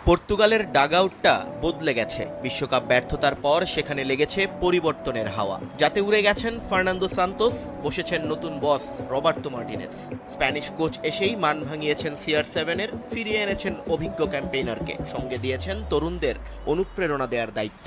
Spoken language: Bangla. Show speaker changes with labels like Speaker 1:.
Speaker 1: পর্তুগালের ডাগআউটটা বদলে গেছে। বিশ্বকাপ ব্যর্থতার পর সেখানে লেগেছে পরিবর্তনের হাওয়া। যাতে উড়ে গেছেন ফার্নান্দো সান্তোস, বসেছেন নতুন boss Roberto Martinez. Spanish coach এসেই মান ভাঙিয়েছেন সিআর সেভেনের, ফিরিয়ে এনেছেন অভিজ্ঞ ক্যাম্পেইনারকে। সঙ্গে দিয়েছেন তরুণদের অনুপ্রেরণা দেওয়ার দায়িত্ব।